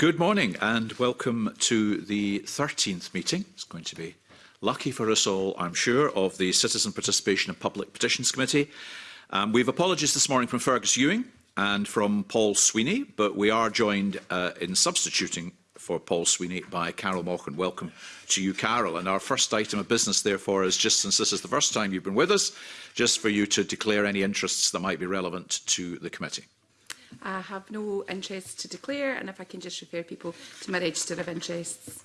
Good morning and welcome to the 13th meeting. It's going to be lucky for us all, I'm sure, of the Citizen Participation and Public Petitions Committee. Um, we have apologies this morning from Fergus Ewing and from Paul Sweeney, but we are joined uh, in substituting for Paul Sweeney by Carol Morgan. Welcome to you, Carol. And our first item of business, therefore, is just since this is the first time you've been with us, just for you to declare any interests that might be relevant to the committee. I have no interest to declare and if I can just refer people to my register of interests.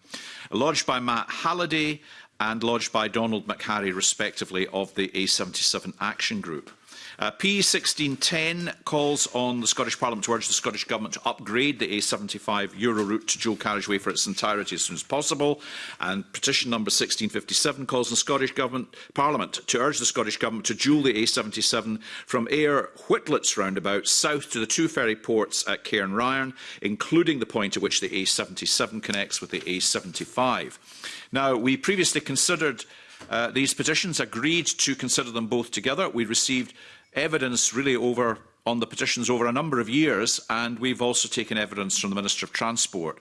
lodged by Matt Halliday and lodged by Donald McHarry, respectively, of the A77 Action Group. Uh, P1610 calls on the Scottish Parliament to urge the Scottish Government to upgrade the A75 Euro route to dual carriageway for its entirety as soon as possible. And petition number 1657 calls on the Scottish Government Parliament to urge the Scottish Government to dual the A77 from Ayr Whitlett's roundabout south to the two ferry ports at Cairnryan, including the point at which the A77 connects with the A75. Now, we previously considered Uh, these petitions agreed to consider them both together. We received evidence really over on the petitions over a number of years, and we've also taken evidence from the Minister of Transport.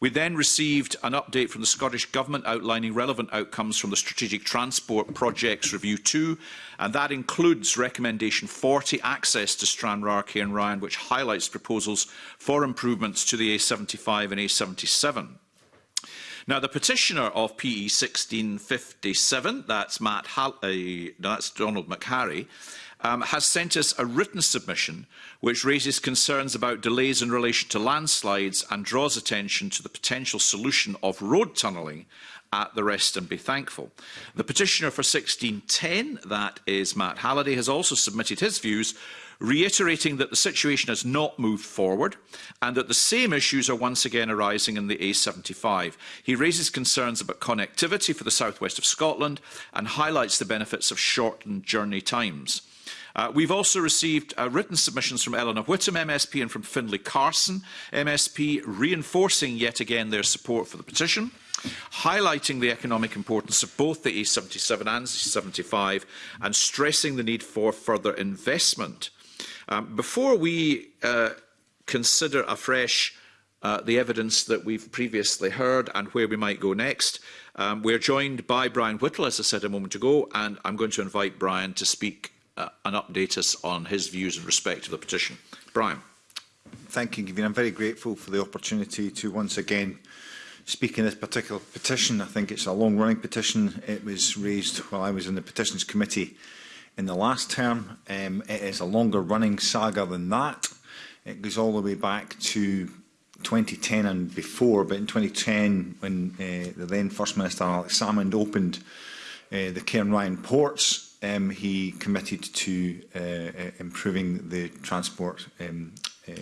We then received an update from the Scottish Government outlining relevant outcomes from the Strategic Transport Projects Review 2, and that includes Recommendation 40, Access to Stranraer, Cairn Ryan, which highlights proposals for improvements to the A75 and A77. Now, the petitioner of PE 1657, that's, Matt Hall uh, that's Donald McHarry, um, has sent us a written submission which raises concerns about delays in relation to landslides and draws attention to the potential solution of road tunnelling at the rest and be thankful. The petitioner for 1610, that is Matt Halliday, has also submitted his views reiterating that the situation has not moved forward and that the same issues are once again arising in the A75. He raises concerns about connectivity for the southwest of Scotland and highlights the benefits of shortened journey times. Uh, we've also received uh, written submissions from Eleanor Whittam MSP and from Findlay Carson MSP, reinforcing yet again their support for the petition highlighting the economic importance of both the A77 and a 75 and stressing the need for further investment Um, before we uh, consider afresh uh, the evidence that we've previously heard and where we might go next, um, we're joined by Brian Whittle, as I said a moment ago, and I'm going to invite Brian to speak uh, and update us on his views in respect of the petition. Brian. Thank you, Gavin. I'm very grateful for the opportunity to once again speak in this particular petition. I think it's a long-running petition. It was raised while I was in the Petitions Committee in the last term. Um, it is a longer running saga than that. It goes all the way back to 2010 and before, but in 2010, when uh, the then First Minister Alex Salmond opened uh, the Cairn Ryan ports, um, he committed to uh, uh improving the transport um, uh,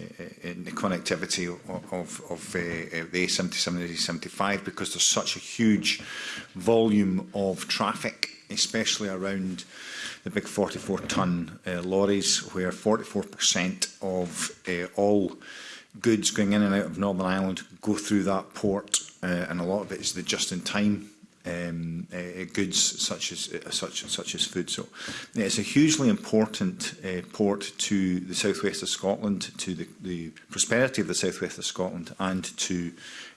in uh, the connectivity of, of, of uh, uh the A77 and A75 because there's such a huge volume of traffic, especially around the big 44-ton uh, lorries, where 44% of uh, all goods going in and out of Northern Ireland go through that port, uh, and a lot of it is the just-in-time um, uh, goods such as uh, such such as food. So yeah, it's a hugely important uh, port to the southwest of Scotland, to the, the prosperity of the southwest of Scotland, and to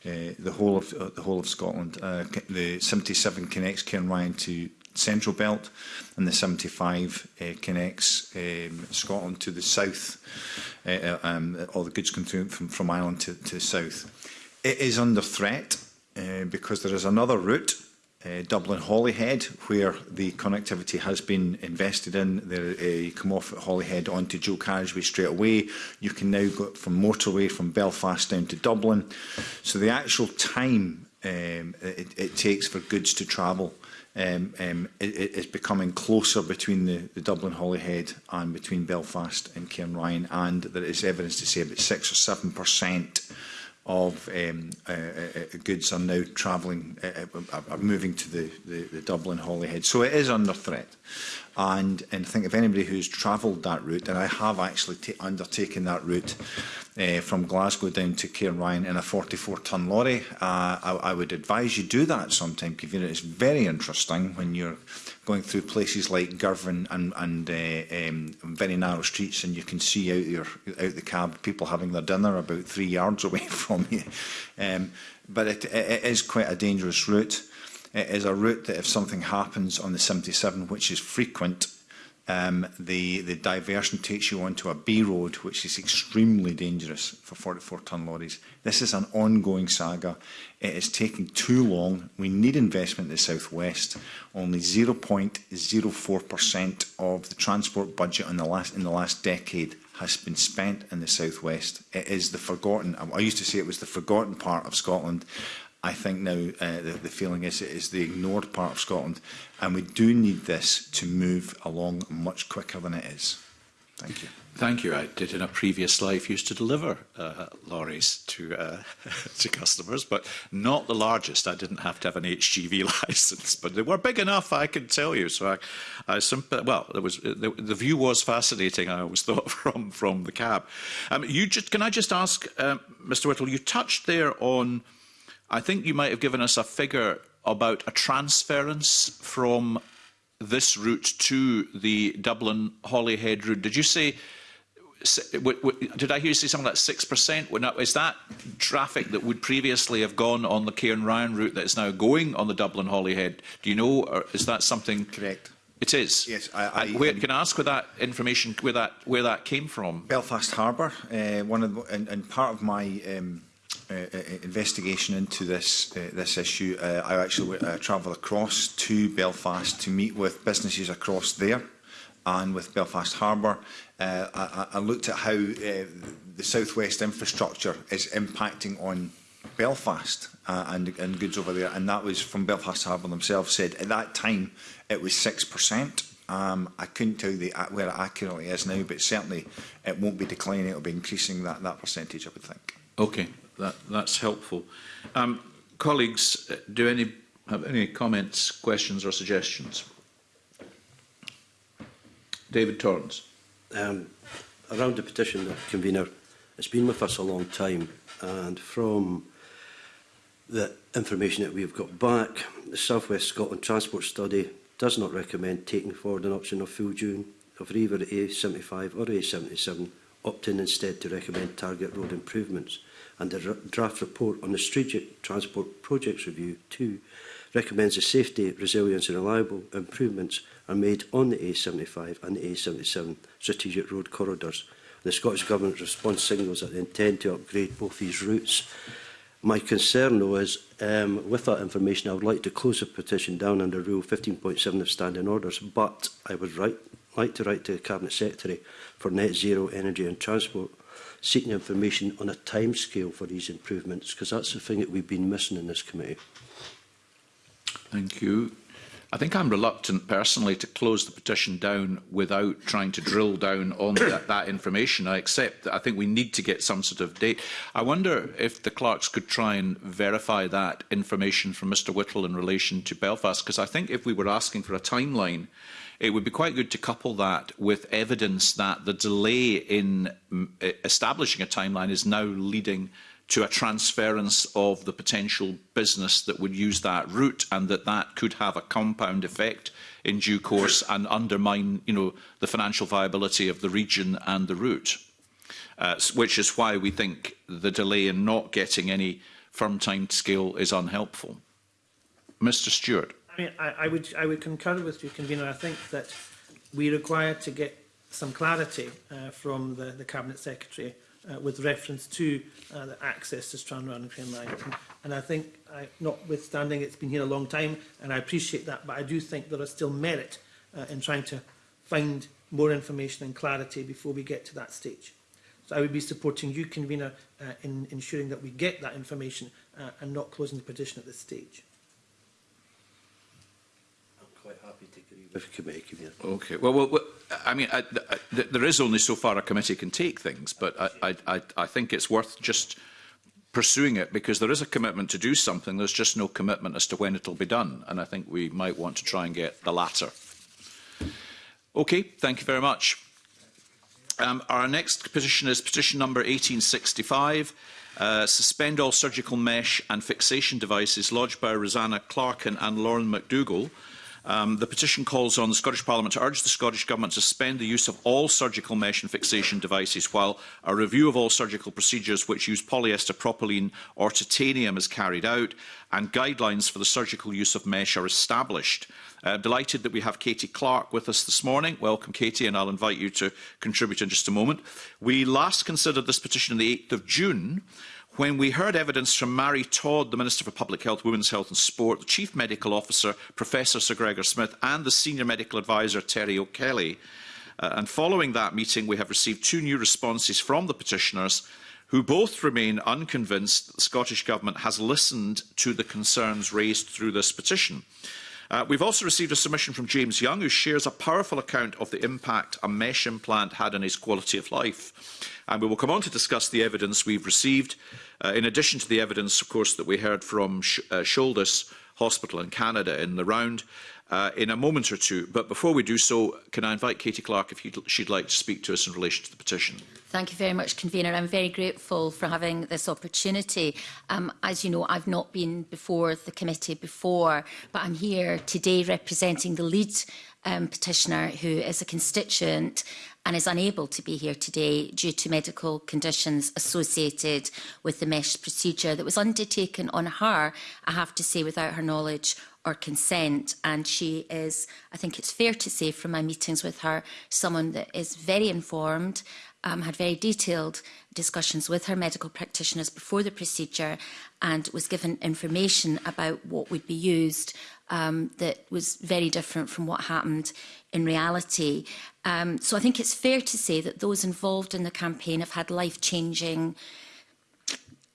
uh, the whole of uh, the whole of Scotland. Uh, the 77 connects Cairnryan to central belt, and the 75 uh, connects um, Scotland to the south, uh, uh um, all the goods come through from, from Ireland to, to the south. It is under threat uh, because there is another route uh, Dublin Holyhead, where the connectivity has been invested in. There, uh, you come off at Holyhead onto dual carriageway straight away. You can now go from motorway from Belfast down to Dublin. So the actual time um, it, it takes for goods to travel um, um, it, it's becoming closer between the, the Dublin Holyhead and between Belfast and Cairn Ryan, and there is evidence to say about 6 or 7 percent of um, uh, uh, uh, goods are now travelling, uh, uh are moving to the, the, the Dublin Holyhead. So it is under threat. And, and think if anybody who's travelled that route, and I have actually undertaken that route uh, from Glasgow down to Ryan in a 44-ton lorry, uh, I, I would advise you do that sometime, because It's very interesting when you're going through places like Girvan and, and uh, um, very narrow streets and you can see out, your, out the cab people having their dinner about three yards away from you. Um, but it, it is quite a dangerous route. It is a route that if something happens on the 77, which is frequent, um, the, the diversion takes you onto a B road, which is extremely dangerous for 44-ton lorries. This is an ongoing saga. It is taking too long. We need investment in the southwest. Only 0.04% of the transport budget in the last in the last decade has been spent in the southwest. It is the forgotten. I used to say it was the forgotten part of Scotland. I think now uh, the, the feeling is it is the ignored part of Scotland, and we do need this to move along much quicker than it is. Thank you. Thank you. I did in a previous life used to deliver uh, lorries to uh, to customers, but not the largest. I didn't have to have an HGV license, but they were big enough, I can tell you. So I, I simply, well, there was uh, the, the view was fascinating. I always thought from from the cab. Um, you just can I just ask, uh, um, Mr. Whittle, you touched there on I think you might have given us a figure about a transference from this route to the Dublin Holyhead route. Did you say, did I hear you say something like 6%? Is that traffic that would previously have gone on the Cairn Ryan route that is now going on the Dublin Holyhead? Do you know, or is that something? Correct. It is. Yes. I, I where, um, can I ask where that information, where that where that came from? Belfast Harbour. Uh, one of the, and, and part of my um, Uh, uh, uh, investigation into this uh, this issue, uh, I actually uh, travel across to Belfast to meet with businesses across there and with Belfast Harbour. Uh, I, I looked at how uh, the southwest infrastructure is impacting on Belfast uh, and, and goods over there, and that was from Belfast Harbour themselves said at that time it was 6% Um, I couldn't tell the, where it accurately is now, but certainly it won't be declining, it'll be increasing that, that percentage, I would think. Okay, that, that's helpful. Um, colleagues, uh, do any have any comments, questions or suggestions? David Torrance. Um, around the petition, the convener, it's been with us a long time and from the information that we've got back, the South West Scotland Transport Study does not recommend taking forward an option of full June of either A75 or A77 opting instead to recommend target road improvements. And the draft report on the Strategic Transport Projects Review 2 recommends the safety, resilience and reliable improvements are made on the A75 and the A77 strategic road corridors. The Scottish Government's response signals that they intend to upgrade both these routes. My concern, though, is um, with that information, I would like to close the petition down under Rule 15.7 of Standing Orders, but I would write like to write to the Cabinet Secretary for Net Zero Energy and Transport seeking information on a timescale for these improvements because that's the thing that we've been missing in this committee. Thank you. I think I'm reluctant personally to close the petition down without trying to drill down on that, that information. I accept that I think we need to get some sort of date. I wonder if the clerks could try and verify that information from Mr Whittle in relation to Belfast, because I think if we were asking for a timeline, it would be quite good to couple that with evidence that the delay in mm, e, establishing a timeline is now leading to a transference of the potential business that would use that route and that that could have a compound effect in due course and undermine you know the financial viability of the region and the route uh, which is why we think the delay in not getting any firm time scale is unhelpful mr stewart I mean, I, I, would I would concur with you, convener. I think that we require to get some clarity uh, from the, the cabinet secretary uh, with reference to uh, the access to Stranraer and Cranline. And, and I think, I, notwithstanding it's been here a long time, and I appreciate that, but I do think there is still merit uh, in trying to find more information and clarity before we get to that stage. So I would be supporting you, convener, uh, in ensuring that we get that information uh, and not closing the petition at this stage. quite happy to agree with the committee. Okay. Well, well, well I mean, I, I, th there is only so far a committee can take things, but I, I, I think it's worth just pursuing it because there is a commitment to do something. There's just no commitment as to when it'll be done. And I think we might want to try and get the latter. Okay, thank you very much. Um, our next petition is petition number 1865. Uh, suspend all surgical mesh and fixation devices lodged by Rosanna Clarkin and Lauren McDougall Um, the petition calls on the Scottish Parliament to urge the Scottish Government to suspend the use of all surgical mesh and fixation devices while a review of all surgical procedures which use polyester, propylene or titanium is carried out and guidelines for the surgical use of mesh are established. Uh, delighted that we have Katie Clark with us this morning. Welcome, Katie, and I'll invite you to contribute in just a moment. We last considered this petition on the 8th of June. When we heard evidence from Mary Todd, the Minister for Public Health, Women's Health and Sport, the Chief Medical Officer, Professor Sir Gregor Smith, and the Senior Medical Advisor, Terry O'Kelly, uh, and following that meeting, we have received two new responses from the petitioners who both remain unconvinced that the Scottish Government has listened to the concerns raised through this petition. Uh, we've also received a submission from James Young, who shares a powerful account of the impact a mesh implant had on his quality of life. And we will come on to discuss the evidence we've received, uh, in addition to the evidence, of course, that we heard from Sh uh, Shoulders Hospital in Canada in the round, uh, in a moment or two. But before we do so, can I invite Katie Clark if she'd like to speak to us in relation to the petition? Thank you very much, Convener. I'm very grateful for having this opportunity. Um, as you know, I've not been before the committee before, but I'm here today representing the lead um, petitioner who is a constituent and is unable to be here today due to medical conditions associated with the mesh procedure that was undertaken on her, I have to say, without her knowledge or consent. And she is, I think it's fair to say from my meetings with her, someone that is very informed um, had very detailed discussions with her medical practitioners before the procedure and was given information about what would be used um, that was very different from what happened in reality. Um, so I think it's fair to say that those involved in the campaign have had life-changing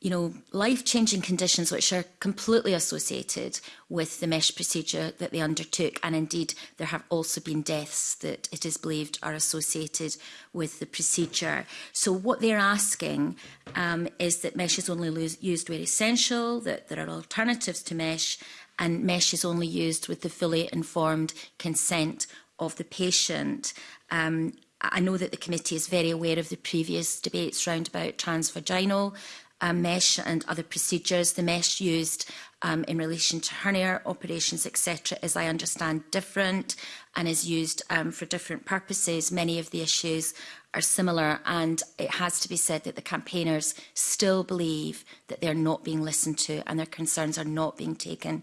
you know, life-changing conditions which are completely associated with the mesh procedure that they undertook. And indeed, there have also been deaths that it is believed are associated with the procedure. So what they're asking um, is that mesh is only used where essential, that there are alternatives to mesh, and mesh is only used with the fully informed consent of the patient. Um, I know that the committee is very aware of the previous debates round about transvaginal um, mesh and other procedures. The mesh used um, in relation to hernia operations, etc., as I understand, different and is used um, for different purposes. Many of the issues are similar, and it has to be said that the campaigners still believe that they're not being listened to and their concerns are not being taken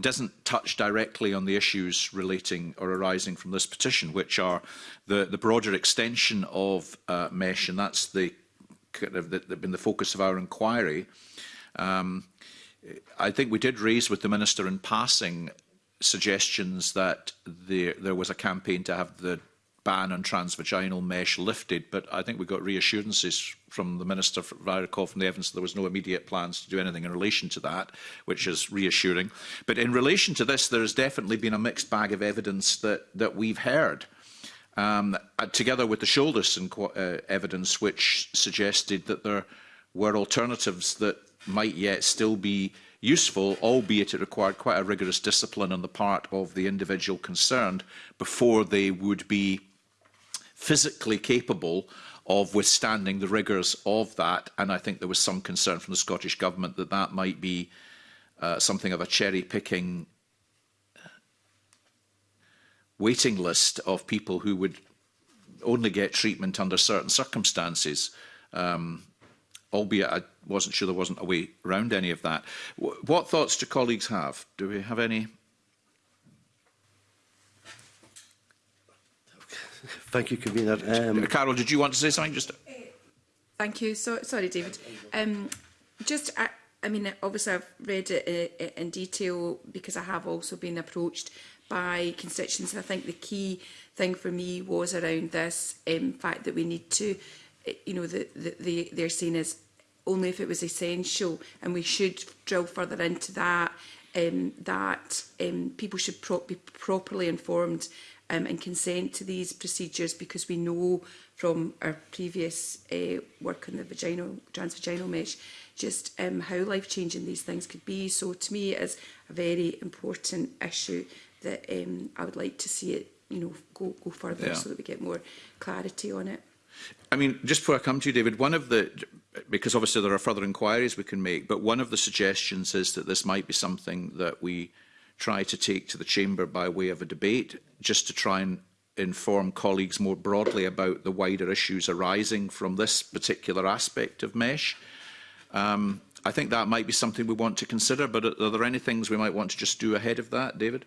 doesn't touch directly on the issues relating or arising from this petition, which are the, the broader extension of uh, mesh, and that's the kind of the, the, been the focus of our inquiry. Um, I think we did raise with the minister in passing suggestions that there, there was a campaign to have the ban on transvaginal mesh lifted, but I think we got reassurances from the Minister Ryerkov from the evidence that there was no immediate plans to do anything in relation to that, which is reassuring. But in relation to this, there has definitely been a mixed bag of evidence that, that we've heard. Um, uh, together with the Shoulderson uh, evidence, which suggested that there were alternatives that might yet still be uh, useful, albeit it required quite a rigorous discipline on the part of the individual concerned before they would be physically capable of withstanding the rigours of that. And I think there was some concern from the Scottish Government that that might be uh, something of a cherry picking uh, waiting list of people who would only get treatment under certain circumstances. Um, albeit I wasn't sure there wasn't a way around any of that. W what thoughts do colleagues have? Do we have any? Thank you, Convener. Um, Carol, did you want to say something? Just. Thank you. So, sorry, David. Um, just, I, I mean, obviously I've read it eh, eh, in, detail because I have also been approached by constituents. And I think the key thing for me was around this um, fact that we need to you know, the, the, the, they're seen as only if it was essential, and we should drill further into that, um, that um, people should pro be properly informed um, and consent to these procedures because we know from our previous uh, work on the vaginal, transvaginal mesh just um, how life-changing these things could be. So to me it is a very important issue that um, I would like to see it you know, go, go further yeah. so that we get more clarity on it. I mean, just before I come to you, David, one of the, because obviously there are further inquiries we can make, but one of the suggestions is that this might be something that we try to take to the Chamber by way of a debate, just to try and inform colleagues more broadly about the wider issues arising from this particular aspect of MESH. Um, I think that might be something we want to consider, but are there any things we might want to just do ahead of that, David?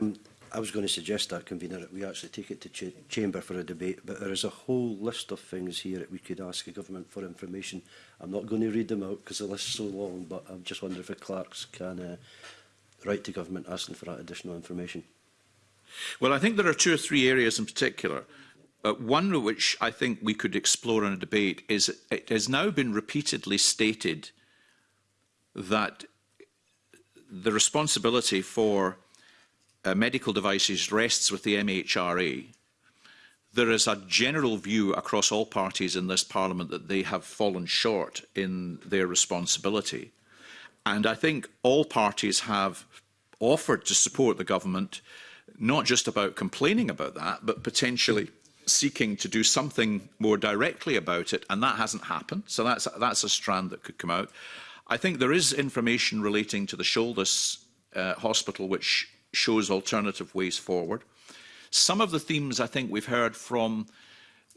Um, I was going to suggest that, Convener, that we actually take it to ch Chamber for a debate, but there is a whole list of things here that we could ask the government for information. I'm not going to read them out because the list's so long, but I'm just wondering if the clerks can uh, write to government asking for that additional information. Well, I think there are two or three areas in particular. Uh, one which I think we could explore in a debate is it has now been repeatedly stated that the responsibility for uh, medical devices rests with the MHRA, there is a general view across all parties in this parliament that they have fallen short in their responsibility. And I think all parties have offered to support the government, not just about complaining about that, but potentially seeking to do something more directly about it. And that hasn't happened. So that's, that's a strand that could come out. I think there is information relating to the shoulders uh, hospital, which shows alternative ways forward. Some of the themes I think we've heard from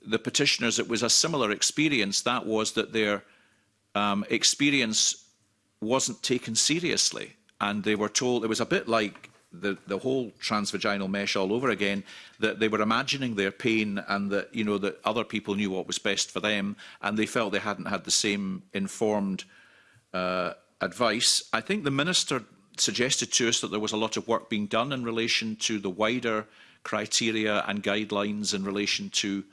the petitioners, it was a similar experience. That was that their um, experience wasn't taken seriously. And they were told, it was a bit like the, the whole transvaginal mesh all over again, that they were imagining their pain and that, you know, that other people knew what was best for them and they felt they hadn't had the same informed uh, advice. I think the minister suggested to us that there was a lot of work being done in relation to the wider criteria and guidelines in relation to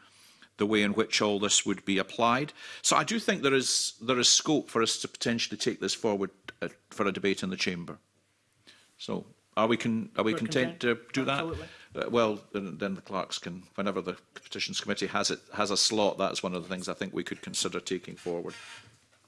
the way in which all this would be applied. So I do think there is, there is scope for us to potentially take this forward uh, for a debate in the Chamber. So are we, can, are we content, content to do Absolutely. that? Uh, well, then, then the clerks can, whenever the Petitions Committee has, it, has a slot, that's one of the things I think we could consider taking forward.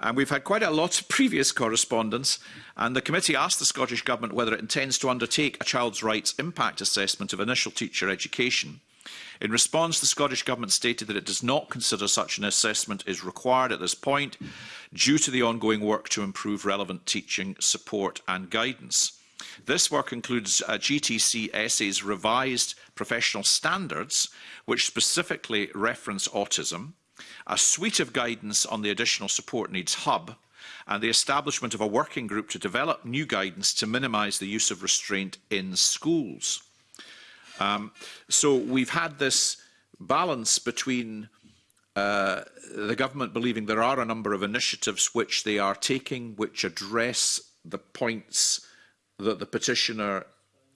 And we've had quite a lot of previous correspondence, and the committee asked the Scottish Government whether it intends to undertake a child's rights impact assessment of initial teacher education. In response, the Scottish Government stated that it does not consider such an assessment is required at this point due to the ongoing work to improve relevant teaching support and guidance. This work includes uh, GTCSA's revised professional standards, which specifically reference autism, a suite of guidance on the additional support needs hub, and the establishment of a working group to develop new guidance to minimise the use of restraint in schools. Um, so we've had this balance between uh, the government believing there are a number of initiatives which they are taking which address the points that the petitioner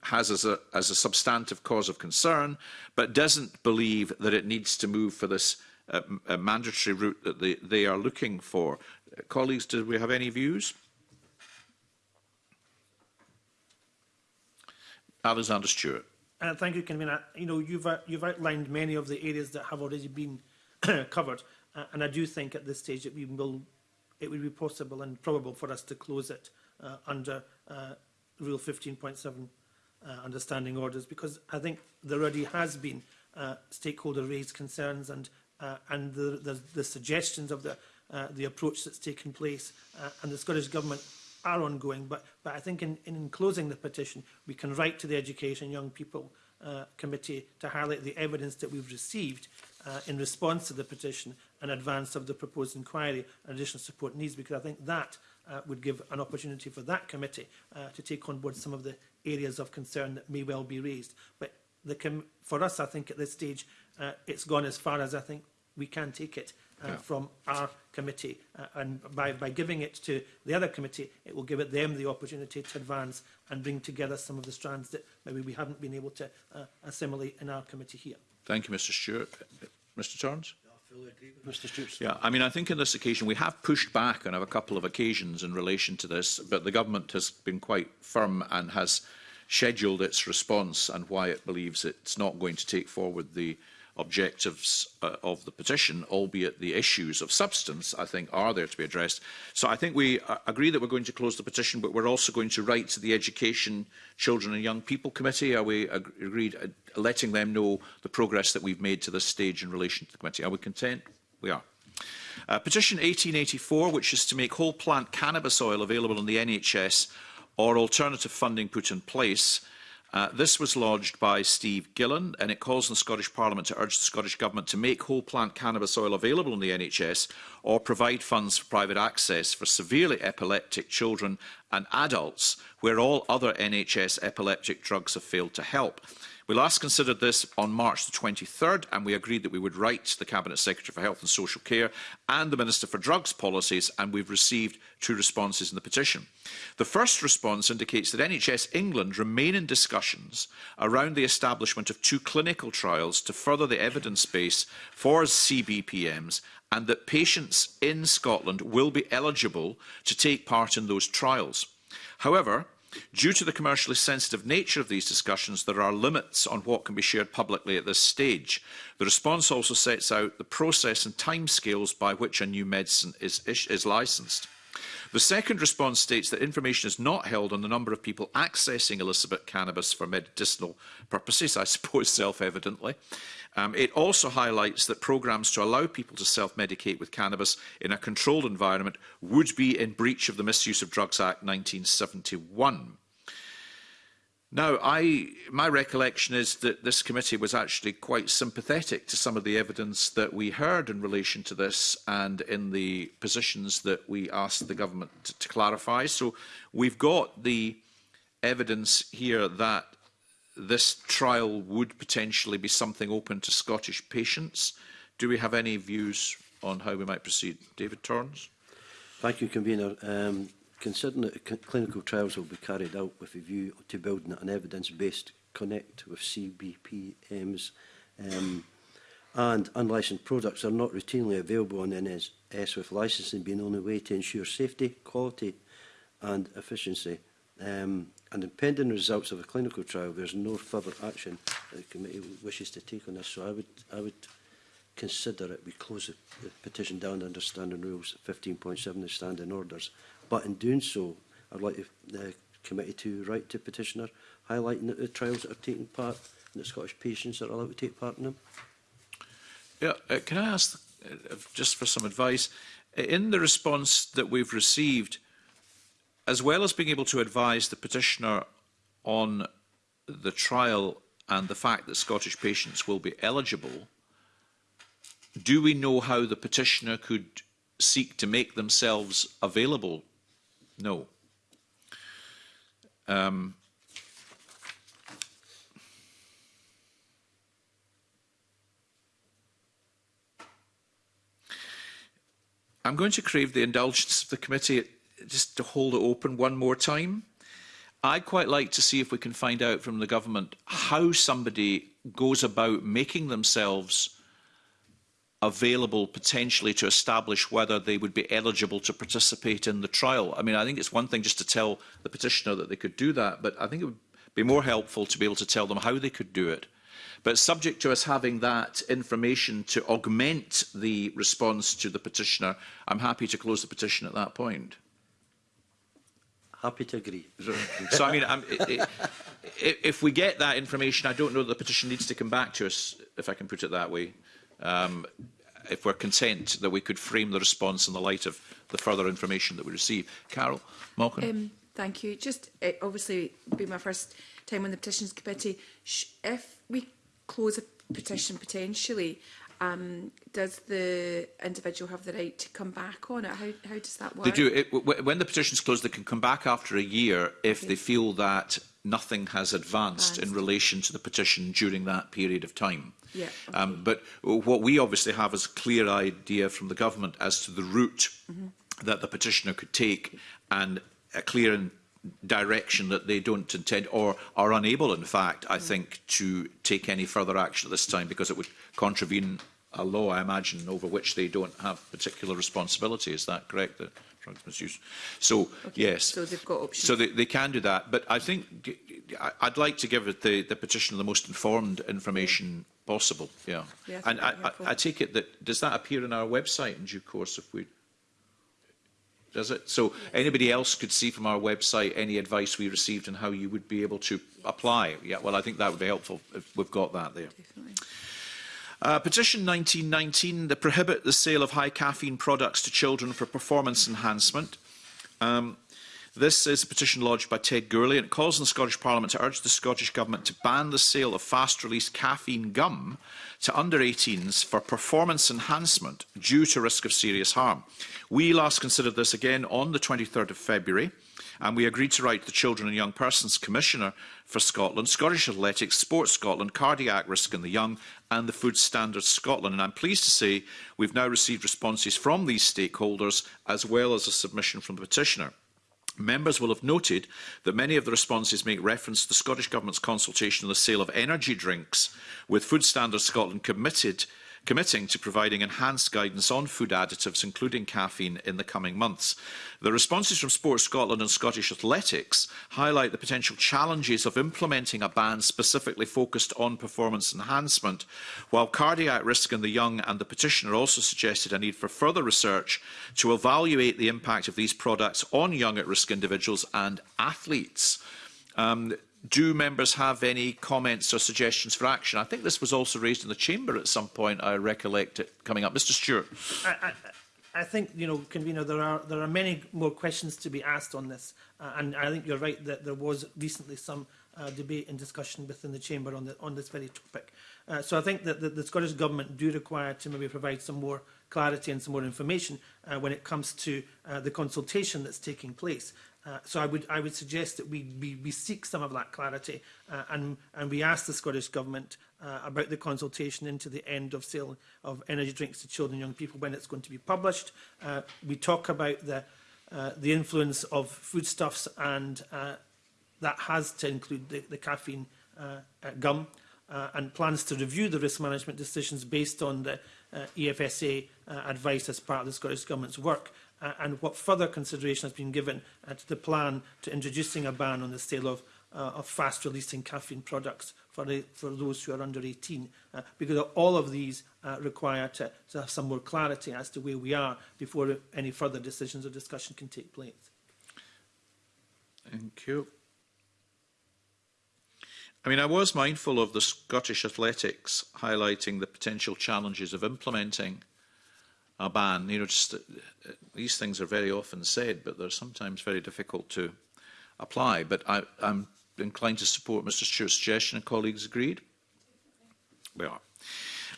has as a, as a substantive cause of concern, but doesn't believe that it needs to move for this uh, mandatory route that they, they are looking for. Uh, colleagues, do we have any views? Alexander Stewart. Uh, thank you, Convener. You know, you've, uh, you've outlined many of the areas that have already been covered, uh, and I do think at this stage that we will, it would be possible and probable for us to close it uh, under uh, Rule 15.7 uh, understanding orders, because I think there already has been uh, stakeholder raised concerns and uh, and the, the, the suggestions of the, uh, the approach that's taken place uh, and the Scottish Government are ongoing. But, but I think in, in closing the petition, we can write to the Education Young People uh, Committee to highlight the evidence that we've received uh, in response to the petition and advance of the proposed inquiry and additional support needs, because I think that uh, would give an opportunity for that committee uh, to take on board some of the areas of concern that may well be raised. But the com for us, I think at this stage, uh, it's gone as far as I think we can take it uh, yeah. from our committee. Uh, and by, by giving it to the other committee, it will give it them the opportunity to advance and bring together some of the strands that maybe we haven't been able to uh, assimilate in our committee here. Thank you, Mr Stewart. Mr turns Mr. Yeah, I mean, I think on this occasion we have pushed back on a couple of occasions in relation to this, but the government has been quite firm and has scheduled its response and why it believes it's not going to take forward the objectives uh, of the petition, albeit the issues of substance, I think, are there to be addressed. So I think we uh, agree that we're going to close the petition, but we're also going to write to the Education, Children and Young People Committee. Are we ag agreed uh, letting them know the progress that we've made to this stage in relation to the committee? Are we content? We are. Uh, petition 1884, which is to make whole plant cannabis oil available in the NHS or alternative funding put in place, Uh, this was lodged by Steve Gillen and it calls on the Scottish Parliament to urge the Scottish Government to make whole plant cannabis oil available in the NHS or provide funds for private access for severely epileptic children and adults where all other NHS epileptic drugs have failed to help. We last considered this on March the 23rd and we agreed that we would write the Cabinet Secretary for Health and Social Care and the Minister for Drugs Policies and we've received two responses in the petition. The first response indicates that NHS England remain in discussions around the establishment of two clinical trials to further the evidence base for CBPMs and that patients in Scotland will be eligible to take part in those trials. However, Due to the commercially sensitive nature of these discussions, there are limits on what can be shared publicly at this stage. The response also sets out the process and timescales by which a new medicine is, is licensed. The second response states that information is not held on the number of people accessing illicit cannabis for medicinal purposes, I suppose self-evidently, Um, it also highlights that programs to allow people to self-medicate with cannabis in a controlled environment would be in breach of the Misuse of Drugs Act 1971. Now, I, my recollection is that this committee was actually quite sympathetic to some of the evidence that we heard in relation to this and in the positions that we asked the government to, to clarify. So we've got the evidence here that this trial would potentially be something open to Scottish patients. Do we have any views on how we might proceed? David Torrens. Thank you, Convener. Um, considering that clinical trials will be carried out with a view to building an evidence-based connect with CBPMs um, and unlicensed products are not routinely available on NSS with licensing being the only way to ensure safety, quality and efficiency. Um, and in pending results of a clinical trial, there's no further action that the committee wishes to take on this. So I would, I would consider it. We close the petition down under standing rules 15.7 the standing orders. But in doing so, I'd like the committee to write to petitioner highlighting that the trials that are taking part and the Scottish patients are allowed to take part in them. Yeah, uh, can I ask uh, just for some advice? Uh, in the response that we've received, as well as being able to advise the petitioner on the trial and the fact that Scottish patients will be eligible, do we know how the petitioner could seek to make themselves available? No. Um, I'm going to crave the indulgence of the committee just to hold it open one more time. I'd quite like to see if we can find out from the government how somebody goes about making themselves available potentially to establish whether they would be eligible to participate in the trial. I mean, I think it's one thing just to tell the petitioner that they could do that, but I think it would be more helpful to be able to tell them how they could do it. But subject to us having that information to augment the response to the petitioner, I'm happy to close the petition at that point. Happy to agree. So, I mean, I'm, it, if we get that information, I don't know that the petition needs to come back to us, if I can put it that way. Um, if we're content that we could frame the response in the light of the further information that we receive. Carol Malkin. Um, thank you. Just uh, obviously be my first time on the petitions committee. Sh if we close a petition potentially, um, does the individual have the right to come back on it? How, how does that work? They do. It, when the petition's closed, they can come back after a year if okay. they feel that nothing has advanced, advanced in relation to the petition during that period of time. Yeah, okay. um, but what we obviously have is a clear idea from the government as to the route mm -hmm. that the petitioner could take and a clear direction that they don't intend or are unable, in fact, I mm. think, to take any further action at this time because it would contravene a law, I imagine, over which they don't have particular responsibility. Is that correct? The drugs misuse. So, okay. yes. So they've got options. So they, they can do that. But I think I'd like to give the, the petitioner the most informed information possible. Yeah. yeah I and I, I, I take it that, does that appear on our website in due course if we does it? So anybody else could see from our website any advice we received and how you would be able to apply. Yeah, well, I think that would be helpful if we've got that there. Uh, petition 1919, the prohibit the sale of high caffeine products to children for performance enhancement. Um, This is a petition lodged by Ted Gurley, and it calls on the Scottish Parliament to urge the Scottish Government to ban the sale of fast-release caffeine gum to under-18s for performance enhancement due to risk of serious harm. We last considered this again on the 23rd of February, and we agreed to write the Children and Young Persons Commissioner for Scotland, Scottish Athletics, Sports Scotland, Cardiac Risk in the Young, and the Food Standards Scotland. And I'm pleased to say we've now received responses from these stakeholders, as well as a submission from the petitioner. Members will have noted that many of the responses make reference to the Scottish Government's consultation on the sale of energy drinks, with Food Standards Scotland committed committing to providing enhanced guidance on food additives, including caffeine, in the coming months. The responses from Sport Scotland and Scottish Athletics highlight the potential challenges of implementing a ban specifically focused on performance enhancement, while cardiac risk in the young and the petitioner also suggested a need for further research to evaluate the impact of these products on young at-risk individuals and athletes. Um, do members have any comments or suggestions for action? I think this was also raised in the chamber at some point. I recollect it coming up, Mr. Stewart. I, I, I think you know, convener, there are there are many more questions to be asked on this, uh, and I think you're right that there was recently some uh, debate and discussion within the chamber on the, on this very topic. Uh, so I think that the, the Scottish government do require to maybe provide some more clarity and some more information uh, when it comes to uh, the consultation that's taking place. Uh, so I would I would suggest that we we, we seek some of that clarity uh, and and we ask the Scottish government uh, about the consultation into the end of sale of energy drinks to children and young people when it's going to be published. Uh, we talk about the uh, the influence of foodstuffs and uh, that has to include the, the caffeine uh, uh gum uh, and plans to review the risk management decisions based on the uh, EFSA uh, advice as part of the Scottish Government's work. uh, and what further consideration has been given uh, to the plan to introducing a ban on the sale of, uh, of fast-releasing caffeine products for, the, for those who are under 18, uh, because all of these uh, require to, to have some more clarity as to where we are before any further decisions or discussion can take place. Thank you. I mean, I was mindful of the Scottish Athletics highlighting the potential challenges of implementing uh, a ban. You know, just, uh, these things are very often said, but they're sometimes very difficult to apply. But I, I'm inclined to support Mr Stewart's suggestion, and colleagues agreed? We are.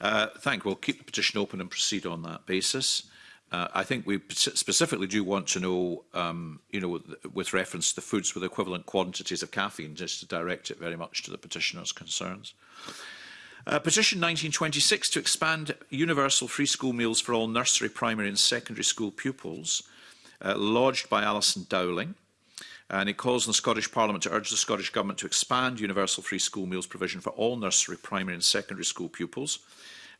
Uh, thank you. We'll keep the petition open and proceed on that basis. Uh, I think we specifically do want to know, um, you know, with reference to foods with equivalent quantities of caffeine, just to direct it very much to the petitioner's concerns. Uh, Uh, petition 1926 to expand universal free school meals for all nursery, primary and secondary school pupils, uh, lodged by Alison Dowling. And it calls on the Scottish Parliament to urge the Scottish Government to expand universal free school meals provision for all nursery, primary and secondary school pupils.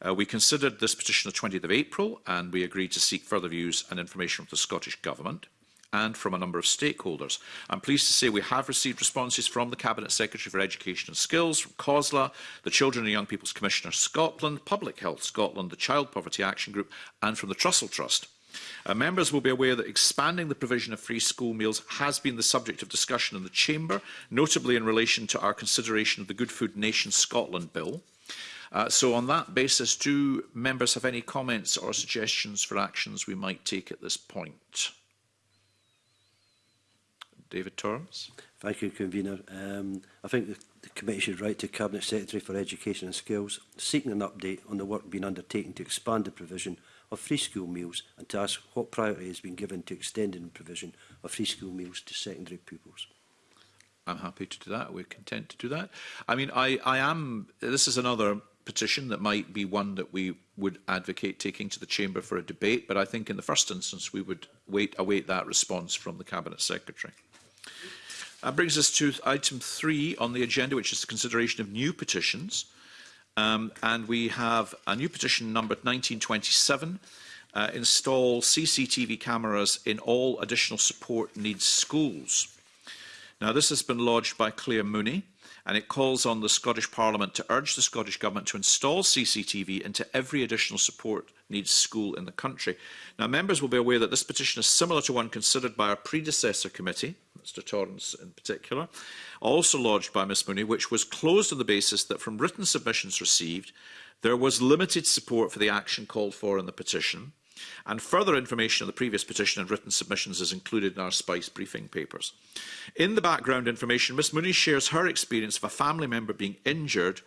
Uh, we considered this petition the 20th of April and we agreed to seek further views and information from the Scottish Government and from a number of stakeholders. I'm pleased to say we have received responses from the Cabinet Secretary for Education and Skills, from COSLA, the Children and Young People's Commissioner Scotland, Public Health Scotland, the Child Poverty Action Group and from the Trussell Trust. Uh, members will be aware that expanding the provision of free school meals has been the subject of discussion in the Chamber, notably in relation to our consideration of the Good Food Nation Scotland Bill. Uh, so on that basis, do members have any comments or suggestions for actions we might take at this point? David Torrance. Thank you, Convener. Um, I think the, the committee should write to Cabinet Secretary for Education and Skills seeking an update on the work being undertaken to expand the provision of free school meals and to ask what priority has been given to extending the provision of free school meals to secondary pupils. I'm happy to do that. We're content to do that. I mean, I, I am, this is another petition that might be one that we would advocate taking to the chamber for a debate, but I think in the first instance we would wait, await that response from the Cabinet Secretary. That brings us to item three on the agenda, which is the consideration of new petitions. Um, and we have a new petition numbered 1927, uh, install CCTV cameras in all additional support needs schools. Now, this has been lodged by Claire Mooney, and it calls on the Scottish Parliament to urge the Scottish Government to install CCTV into every additional support needs school in the country. Now, members will be aware that this petition is similar to one considered by our predecessor committee, Mr Torrance in particular, also lodged by Ms Mooney, which was closed on the basis that from written submissions received, there was limited support for the action called for in the petition, and further information on the previous petition and written submissions is included in our SPICE briefing papers. In the background information, Ms Mooney shares her experience of a family member being injured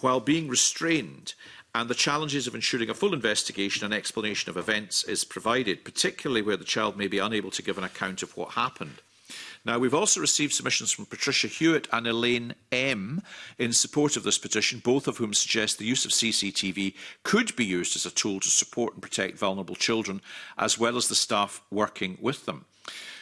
while being restrained and the challenges of ensuring a full investigation and explanation of events is provided, particularly where the child may be unable to give an account of what happened. Now, we've also received submissions from Patricia Hewitt and Elaine M in support of this petition, both of whom suggest the use of CCTV could be used as a tool to support and protect vulnerable children, as well as the staff working with them.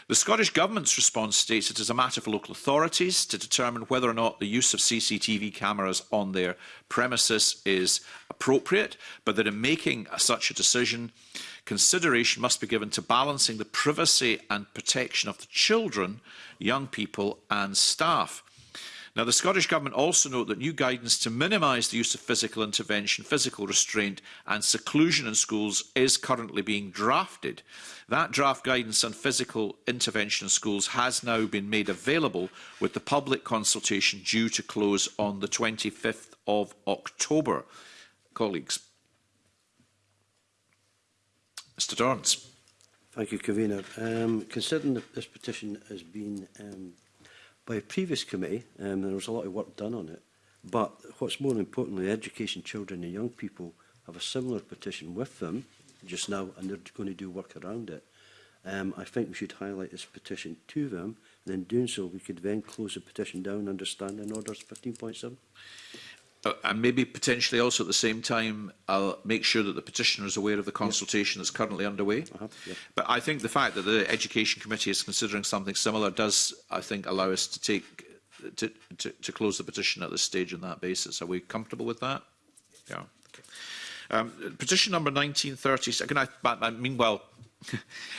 The Scottish Government's response states it is a matter for local authorities to determine whether or not the use of CCTV cameras on their premises is appropriate, but that in making such a decision, consideration must be given to balancing the privacy and protection of the children, young people and staff. Now, the Scottish Government also note that new guidance to minimise the use of physical intervention, physical restraint and seclusion in schools is currently being drafted. That draft guidance on physical intervention in schools has now been made available with the public consultation due to close on the 25th of October. Colleagues. Mr Dorrance. Thank you, Kavina. Um, considering that this petition has been um, by a previous committee. Um, there was a lot of work done on it. But what's more importantly, education children and young people have a similar petition with them just now and they're going to do work around it. Um, I think we should highlight this petition to them and in doing so we could then close the petition down under standing orders 15.7. Uh, and maybe potentially also at the same time, I'll make sure that the petitioner is aware of the consultation yep. that's currently underway. Uh -huh, yep. But I think the fact that the Education Committee is considering something similar does, I think, allow us to take to, to, to close the petition at this stage on that basis. Are we comfortable with that? Yeah. Um, petition number 1930. Again, I, I, meanwhile,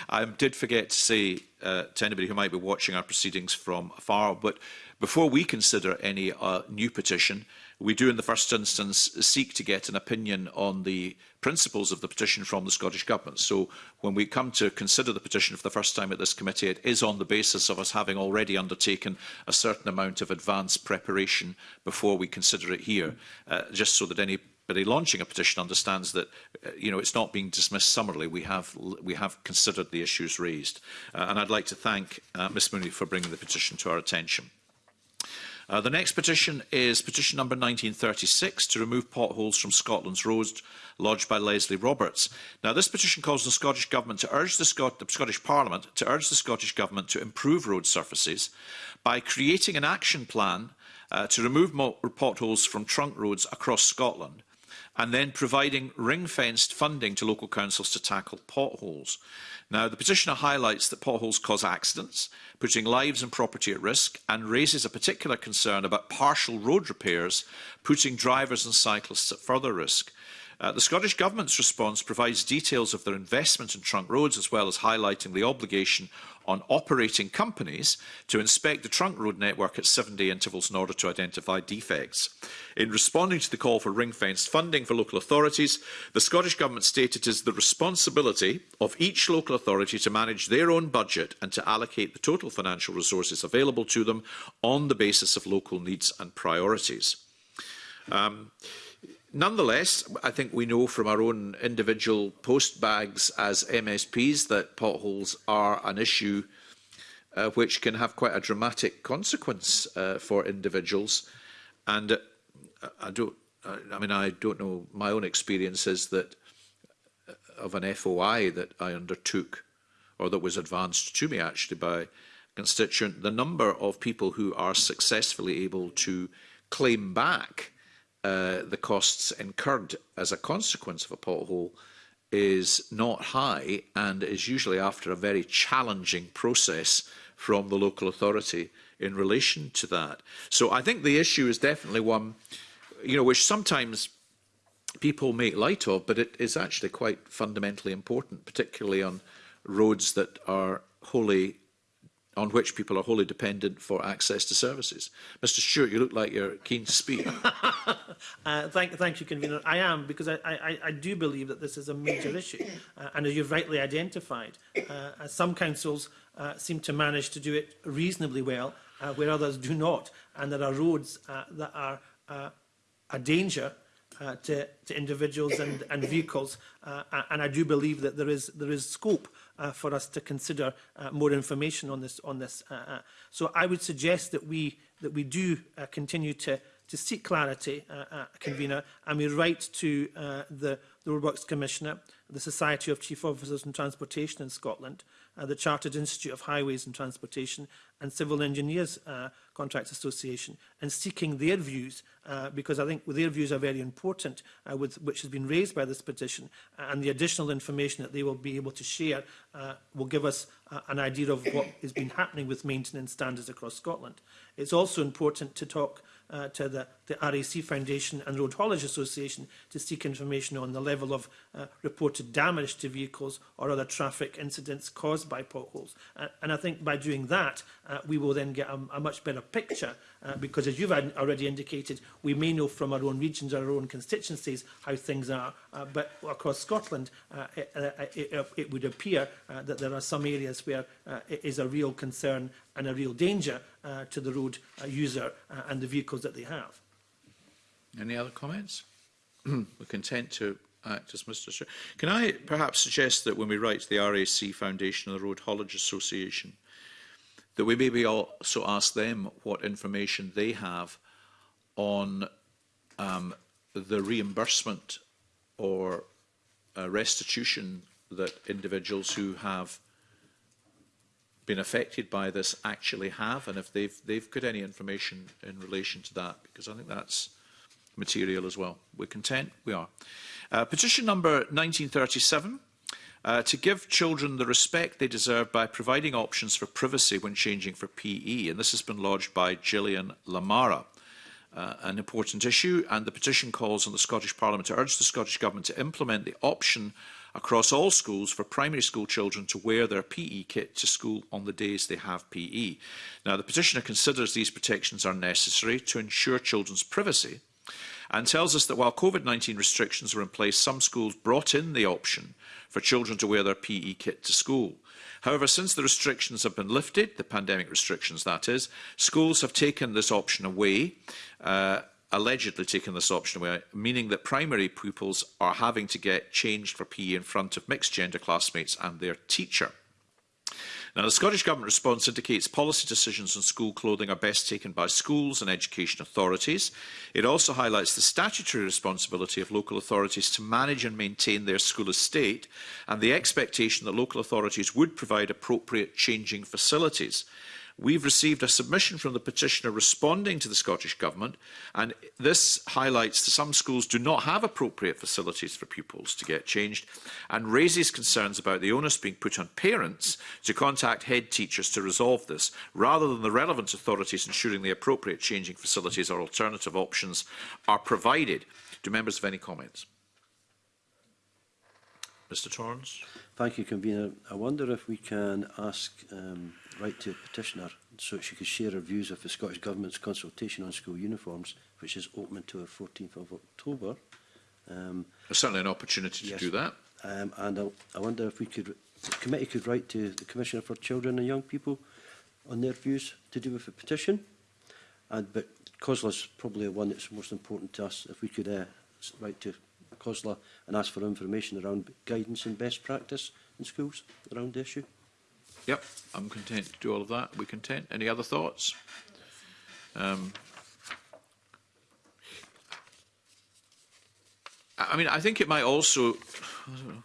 I did forget to say uh, to anybody who might be watching our proceedings from afar, but before we consider any uh, new petition, uh, We do in the first instance seek to get an opinion on the principles of the petition from the Scottish Government. So when we come to consider the petition for the first time at this committee, it is on the basis of us having already undertaken a certain amount of advanced preparation before we consider it here, uh, just so that any but launching a petition understands that uh, you know it's not being dismissed summarily we have we have considered the issues raised uh, and I'd like to thank uh, miss Mooney for bringing the petition to our attention Uh, the next petition is petition number 1936 to remove potholes from Scotland's roads, lodged by Leslie Roberts. Now, this petition calls on the Scottish Government to urge the, Scot the Scottish Parliament to urge the Scottish Government to improve road surfaces by creating an action plan uh, to remove potholes from trunk roads across Scotland and then providing ring-fenced funding to local councils to tackle potholes. Now, the petitioner highlights that potholes cause accidents, putting lives and property at risk, and raises a particular concern about partial road repairs, putting drivers and cyclists at further risk. Uh, the Scottish Government's response provides details of their investment in trunk roads as well as highlighting the obligation on operating companies to inspect the trunk road network at seven-day intervals in order to identify defects. In responding to the call for ring-fenced funding for local authorities, the Scottish Government stated it is the responsibility of each local authority to manage their own budget and to allocate the total financial resources available to them on the basis of local needs and priorities. Um, Nonetheless, I think we know from our own individual post bags as MSPs that potholes are an issue uh, which can have quite a dramatic consequence uh, for individuals. And uh, I don't, I mean, I don't know, my own experience is that uh, of an FOI that I undertook or that was advanced to me actually by a constituent, the number of people who are successfully able to claim back uh, the costs incurred as a consequence of a pothole is not high and is usually after a very challenging process from the local authority in relation to that. So I think the issue is definitely one you know, which sometimes people make light of, but it is actually quite fundamentally important, particularly on roads that are wholly on which people are wholly dependent for access to services. Mr Stewart, you look like you're keen to speak. uh, thank, thank you, Convener. I am, because I, I, I do believe that this is a major issue. Uh, and as you've rightly identified, uh, some councils uh, seem to manage to do it reasonably well, uh, where others do not. And there are roads uh, that are uh, a danger uh, to, to individuals and, and vehicles. Uh, and I do believe that there is, there is scope uh, Uh, for us to consider uh, more information on this. On this. Uh, so I would suggest that we, that we do continue to, to seek clarity, uh, uh, convener, and we write to uh, the, the Roadworks Commissioner, the Society of Chief Officers and Transportation in Scotland, uh, the Chartered Institute of Highways and Transportation and Civil Engineers uh, Contracts Association and seeking their views uh, because I think their views are very important uh, with, which has been raised by this petition uh, and the additional information that they will be able to share uh, will give us uh, an idea of what has been happening with maintenance standards across Scotland. It's also important to talk uh, to the, the RAC Foundation and Road Haulage Association to seek information on the level of uh, reported damage to vehicles or other traffic incidents caused by potholes. Uh, and I think by doing that, uh, we will then get a, a much better picture uh, because as you've already indicated, we may know from our own regions, our own constituencies, how things are. Uh, but across Scotland, uh, it, uh, it, it would appear uh, that there are some areas where uh, it is a real concern and a real danger uh, to the road uh, user uh, and the vehicles that they have. Any other comments? We're content to act as Mr. Chair. Can I perhaps suggest that when we write to the RAC Foundation and the Road Haulage Association, that we maybe also ask them what information they have on um, the reimbursement or uh, restitution that individuals who have been affected by this actually have and if they've they've got any information in relation to that because I think that's material as well. We're content? We are. Uh, petition number 1937. Uh, to give children the respect they deserve by providing options for privacy when changing for PE. And this has been lodged by Gillian Lamara. Uh, an important issue, and the petition calls on the Scottish Parliament to urge the Scottish Government to implement the option across all schools for primary school children to wear their PE kit to school on the days they have PE. Now, the petitioner considers these protections are necessary to ensure children's privacy and tells us that while COVID-19 restrictions were in place, some schools brought in the option for children to wear their PE kit to school. However, since the restrictions have been lifted, the pandemic restrictions that is, schools have taken this option away uh, allegedly taken this option away, meaning that primary pupils are having to get changed for PE in front of mixed gender classmates and their teacher. Now, the Scottish Government response indicates policy decisions on school clothing are best taken by schools and education authorities. It also highlights the statutory responsibility of local authorities to manage and maintain their school estate and the expectation that local authorities would provide appropriate changing facilities. We've received a submission from the petitioner responding to the Scottish Government, and this highlights that some schools do not have appropriate facilities for pupils to get changed and raises concerns about the onus being put on parents to contact head teachers to resolve this, rather than the relevant authorities ensuring the appropriate changing facilities or alternative options are provided. Do members have any comments? Mr Torrance. Thank you, Convener. I wonder if we can ask um, write to a petitioner so she could share her views of the Scottish Government's consultation on school uniforms, which is open until the 14th of October. Um, There's certainly an opportunity to yes. do that. Um, and I, I wonder if we could, the committee could write to the Commissioner for Children and Young People on their views to do with the petition. And, but COSLA is probably the one that's most important to us. If we could uh, write to COSLA and ask for information around guidance and best practice in schools around the issue. Yep, I'm content to do all of that. We're content. Any other thoughts? Um, I mean, I think it might also. I, know,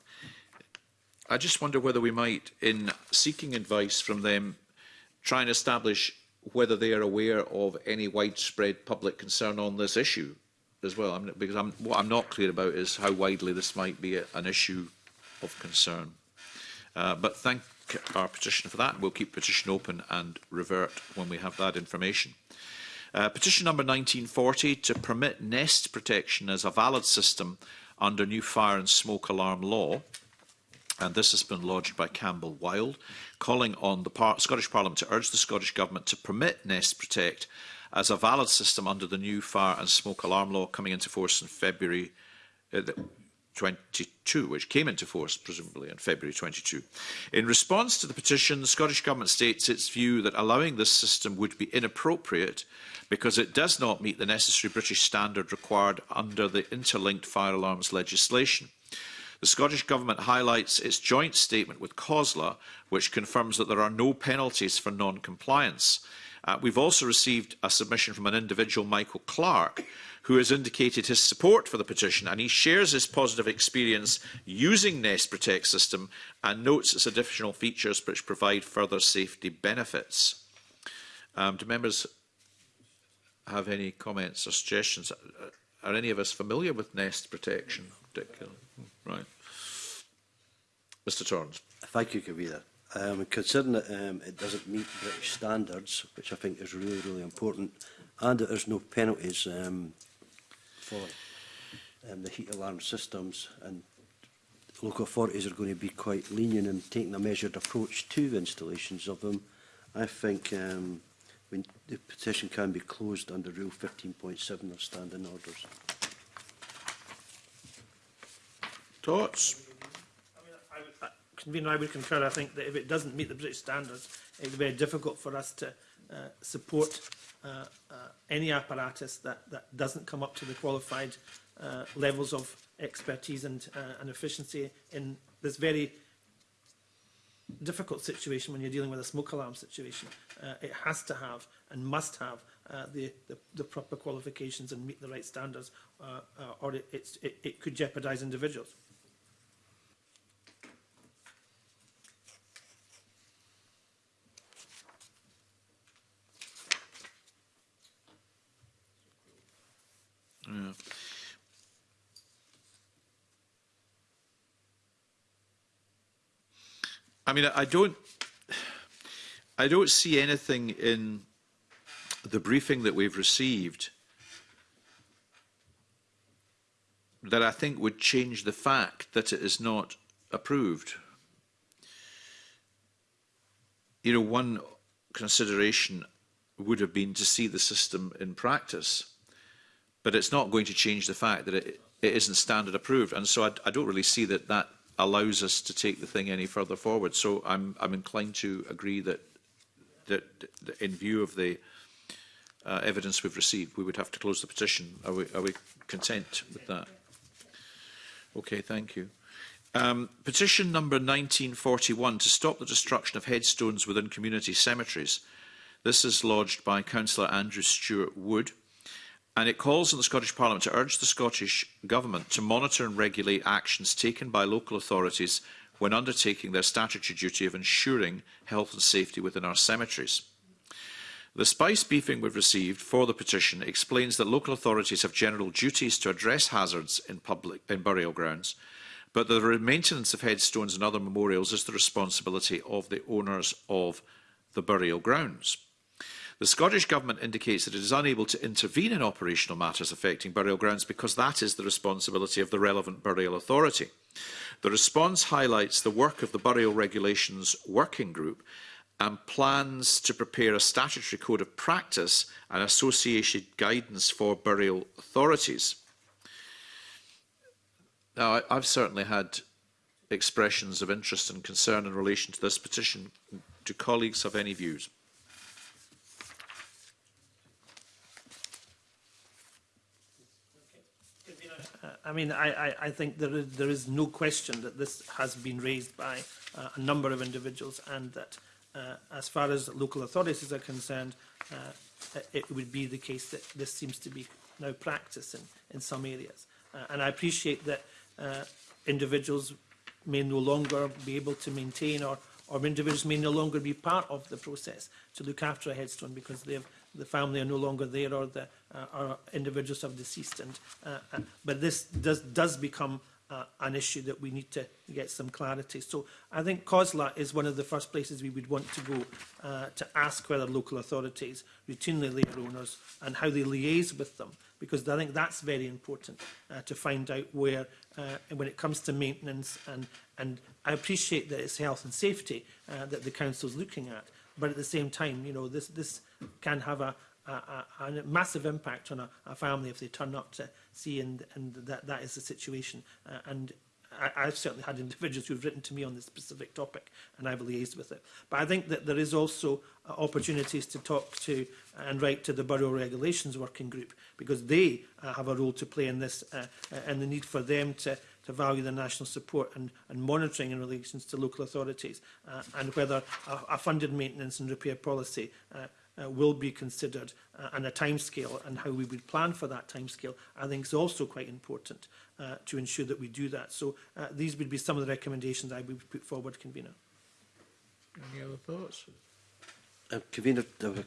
I just wonder whether we might, in seeking advice from them, try and establish whether they are aware of any widespread public concern on this issue as well. I'm, because I'm, what I'm not clear about is how widely this might be a, an issue of concern. Uh, but thank ask our petition for that. We'll keep petition open and revert when we have that information. Uh, petition number 1940 to permit nest protection as a valid system under new fire and smoke alarm law. And this has been lodged by Campbell Wild, calling on the Par Scottish Parliament to urge the Scottish Government to permit Nest Protect as a valid system under the new fire and smoke alarm law coming into force in February, uh, 22, which came into force presumably in February 22. In response to the petition, the Scottish Government states its view that allowing this system would be inappropriate because it does not meet the necessary British standard required under the interlinked fire alarms legislation. The Scottish Government highlights its joint statement with COSLA, which confirms that there are no penalties for non-compliance. Uh, we've also received a submission from an individual, Michael Clark, who has indicated his support for the petition and he shares his positive experience using Nest Protect system and notes its additional features which provide further safety benefits. Um, do members have any comments or suggestions? Uh, are any of us familiar with nest protection? Particularly? Right. Mr Torrance. Thank you, Kavita. Um, considering that um, it doesn't meet British standards, which I think is really, really important, and that there's no penalties um, for um, the heat alarm systems and local authorities are going to be quite lenient in taking a measured approach to installations of them. I think um, when the petition can be closed under Rule 15.7 of standing orders. Thoughts? I, mean, I, I, convener, I would concur. I think that if it doesn't meet the British standards, it's very difficult for us to uh, support Uh, uh, any apparatus that, that doesn't come up to the qualified uh, levels of expertise and, uh, and efficiency in this very difficult situation when you're dealing with a smoke alarm situation. Uh, it has to have and must have uh, the, the, the proper qualifications and meet the right standards uh, uh, or it, it's, it, it could jeopardise individuals. Yeah. Hmm. I mean, I don't, I don't see anything in the briefing that we've received that I think would change the fact that it is not approved. You know, one consideration would have been to see the system in practice but it's not going to change the fact that it, it isn't standard approved. And so I, I don't really see that that allows us to take the thing any further forward. So I'm, I'm inclined to agree that, that, that in view of the uh, evidence we've received, we would have to close the petition. Are we, are we content with that? Okay, thank you. Um, petition number 1941 to stop the destruction of headstones within community cemeteries. This is lodged by Councillor Andrew Stewart Wood and it calls on the Scottish Parliament to urge the Scottish Government to monitor and regulate actions taken by local authorities when undertaking their statutory duty of ensuring health and safety within our cemeteries. The spice briefing we've received for the petition explains that local authorities have general duties to address hazards in, public, in burial grounds, but the maintenance of headstones and other memorials is the responsibility of the owners of the burial grounds. The Scottish Government indicates that it is unable to intervene in operational matters affecting burial grounds because that is the responsibility of the relevant burial authority. The response highlights the work of the Burial Regulations Working Group and plans to prepare a statutory code of practice and associated guidance for burial authorities. Now, I've certainly had expressions of interest and concern in relation to this petition. Do colleagues have any views? I mean, I, I, I think there is, there is no question that this has been raised by uh, a number of individuals and that uh, as far as local authorities are concerned, uh, it would be the case that this seems to be now practiced in, in some areas. Uh, and I appreciate that uh, individuals may no longer be able to maintain or, or individuals may no longer be part of the process to look after a headstone because they have the family are no longer there or the uh, or individuals have deceased. And uh, uh, but this does does become uh, an issue that we need to get some clarity. So I think COSLA is one of the first places we would want to go uh, to ask whether local authorities routinely labour owners and how they liaise with them, because I think that's very important uh, to find out where, uh, when it comes to maintenance, and, and I appreciate that it's health and safety uh, that the council's looking at, but at the same time, you know, this this can have a a, a, a massive impact on a, a family if they turn up to see and and that that is the situation. Uh, and I, I've certainly had individuals who've written to me on this specific topic and I've liaised with it. But I think that there is also uh, opportunities to talk to and write to the Borough Regulations Working Group because they uh, have a role to play in this uh, uh and the need for them to to value the national support and, and monitoring in relation to local authorities uh, and whether a, a funded maintenance and repair policy uh, uh, will be considered uh, and a timescale and how we would plan for that timescale, I think is also quite important uh, to ensure that we do that. So uh, these would be some of the recommendations I would put forward, Convener. Any other thoughts? Uh, Convener, I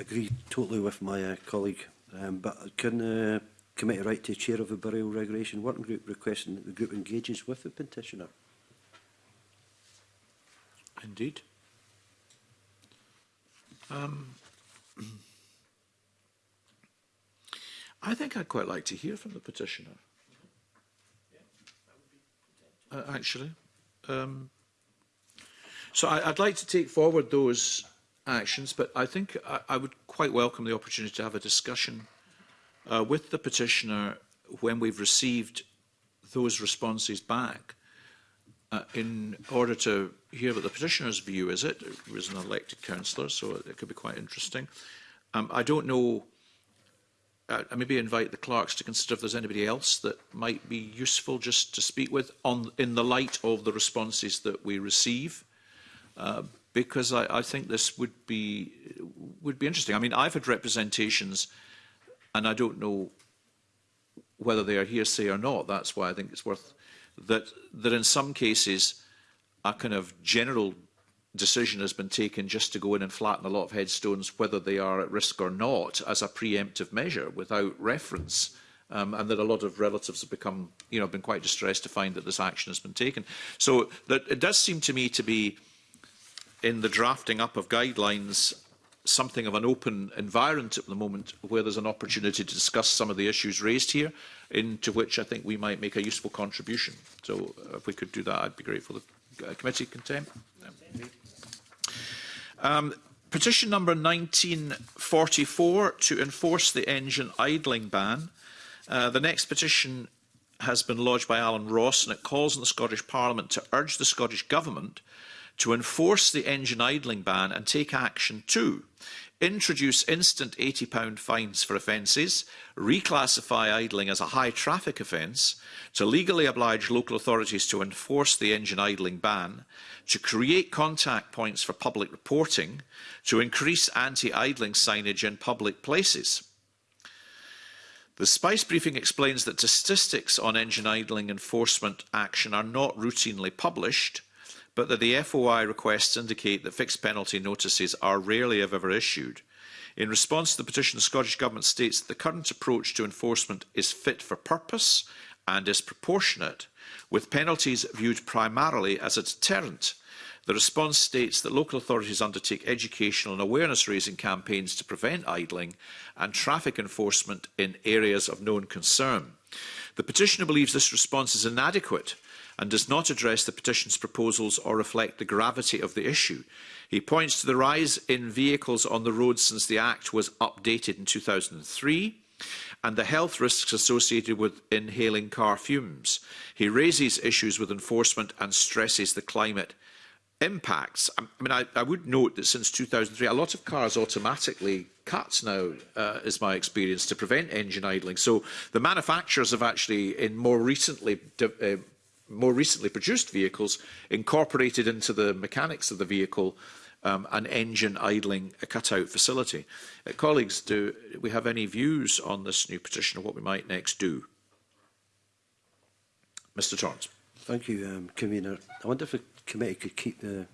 agree totally with my uh, colleague, um, but can uh, Committee Right to Chair of a Burial Regulation Working Group requesting that the group engages with the petitioner. Indeed. Um, I think I'd quite like to hear from the petitioner. Uh, actually. Um, so I, I'd like to take forward those actions, but I think I, I would quite welcome the opportunity to have a discussion uh, with the petitioner when we've received those responses back uh, in order to hear what the petitioner's view is it he was an elected councillor so it, could be quite interesting um, I don't know uh, I maybe invite the clerks to consider if there's anybody else that might be useful just to speak with on in the light of the responses that we receive uh, because I, I think this would be would be interesting I mean I've had representations uh, And I don't know whether they are hearsay or not. That's why I think it's worth that that in some cases a kind of general decision has been taken just to go in and flatten a lot of headstones, whether they are at risk or not, as a preemptive measure without reference. Um, and that a lot of relatives have become, you know, been quite distressed to find that this action has been taken. So that it does seem to me to be in the drafting up of guidelines something of an open environment at the moment where there's an opportunity to discuss some of the issues raised here, into which I think we might make a useful contribution. So uh, if we could do that, I'd be grateful. The uh, committee content. Um, petition number 1944 to enforce the engine idling ban. Uh, the next petition has been lodged by Alan Ross and it calls on the Scottish Parliament to urge the Scottish Government – to enforce the engine idling ban and take action to introduce instant £80 fines for offences, reclassify idling as a high traffic offence, to legally oblige local authorities to enforce the engine idling ban, to create contact points for public reporting, to increase anti-idling signage in public places. The Spice briefing explains that statistics on engine idling enforcement action are not routinely published, but that the FOI requests indicate that fixed penalty notices are rarely if ever issued. In response to the petition, the Scottish Government states that the current approach to enforcement is fit for purpose and is proportionate, with penalties viewed primarily as a deterrent. The response states that local authorities undertake educational and awareness-raising campaigns to prevent idling and traffic enforcement in areas of known concern. The petitioner believes this response is inadequate and does not address the petition's proposals or reflect the gravity of the issue. He points to the rise in vehicles on the road since the Act was updated in 2003 and the health risks associated with inhaling car fumes. He raises issues with enforcement and stresses the climate impacts. I mean, I, I would note that since 2003, a lot of cars automatically cut now, uh, is my experience, to prevent engine idling. So the manufacturers have actually, in more recently, uh, more recently produced vehicles incorporated into the mechanics of the vehicle um, an engine idling a cutout facility. Uh, colleagues, do we have any views on this new petition of what we might next do? Mr Torrance. Thank you, um, Convener. I wonder if the committee could keep the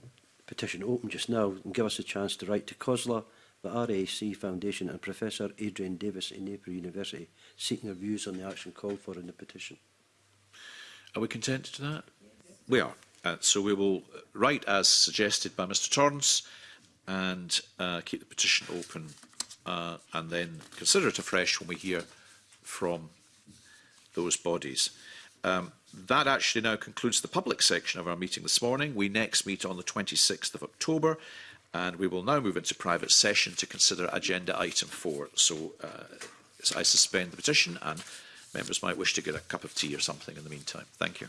petition open just now and give us a chance to write to COSLA, the RAC Foundation and Professor Adrian Davis in Napier University seeking their views on the action called for in the petition. Are we content to that? We are. Uh, so we will write as suggested by Mr Torrance and uh, keep the petition open uh, and then consider it afresh when we hear from those bodies. Um, that actually now concludes the public section of our meeting this morning. We next meet on the 26th of October and we will now move into private session to consider agenda item 4. So uh, I suspend the petition and members might wish to get a cup of tea or something in the meantime. Thank you.